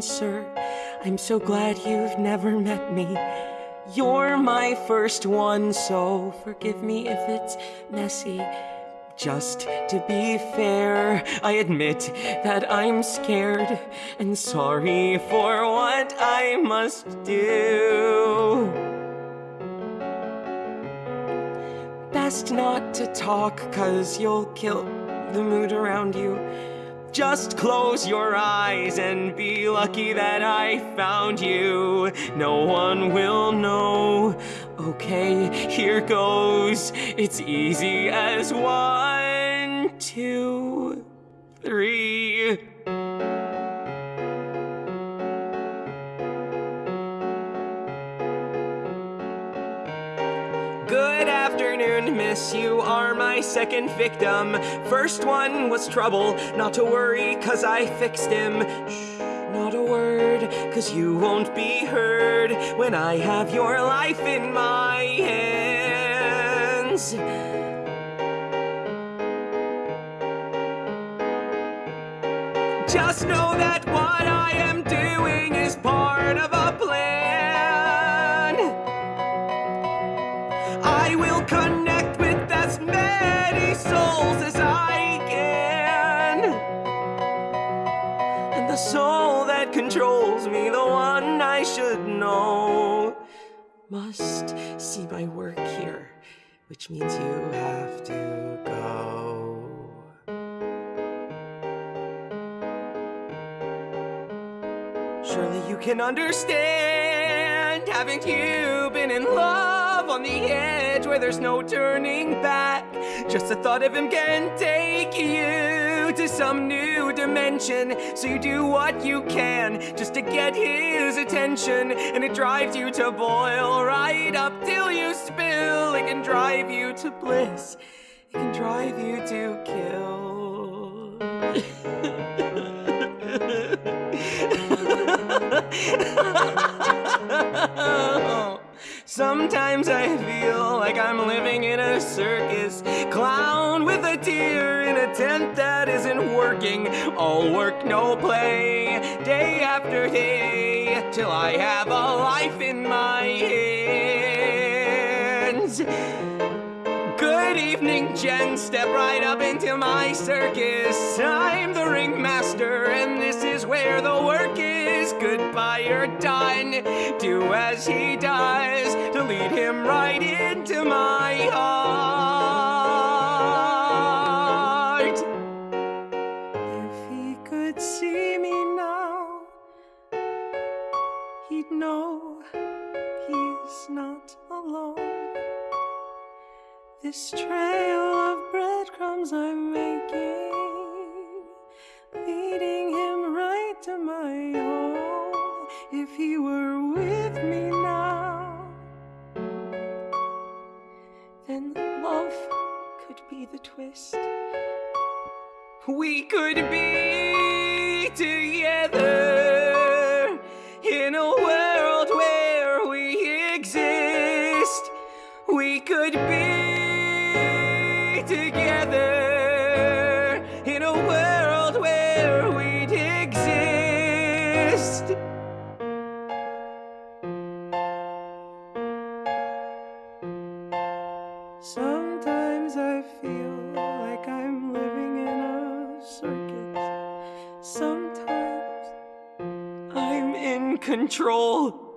answer. I'm so glad you've never met me. You're my first one, so forgive me if it's messy. Just to be fair, I admit that I'm scared and sorry for what I must do. Best not to talk, cause you'll kill the mood around you. Just close your eyes and be lucky that I found you. No one will know. Okay, here goes. It's easy as one, two, three. Afternoon, miss. You are my second victim. First one was trouble. Not to worry, cause I fixed him. Shh, not a word, cause you won't be heard when I have your life in my hands. Just know that what I am doing is part of a plan. Connect with as many souls as I can. And the soul that controls me, the one I should know, must see my work here, which means you have to go. Surely you can understand, haven't you been in love on the edge where there's no turning back? Just the thought of him can take you to some new dimension. So you do what you can just to get his attention, and it drives you to boil right up till you spill. It can drive you to bliss, it can drive you to kill. Sometimes I feel like I'm living in a circus. Clown with a tear in a tent that isn't working. All work, no play. Day after day. Till I have a life in my hands. Good evening, Jen. Step right up into my circus. I'm the ringmaster, and this is where the work is. Goodbye, you're done. Do as he does to lead him right into my heart. If he could see me now, he'd know he's not alone. This trail of breadcrumbs I'm making, be the twist. We could be together in a world where we exist. We could be together in a world where we'd exist. Sometimes control.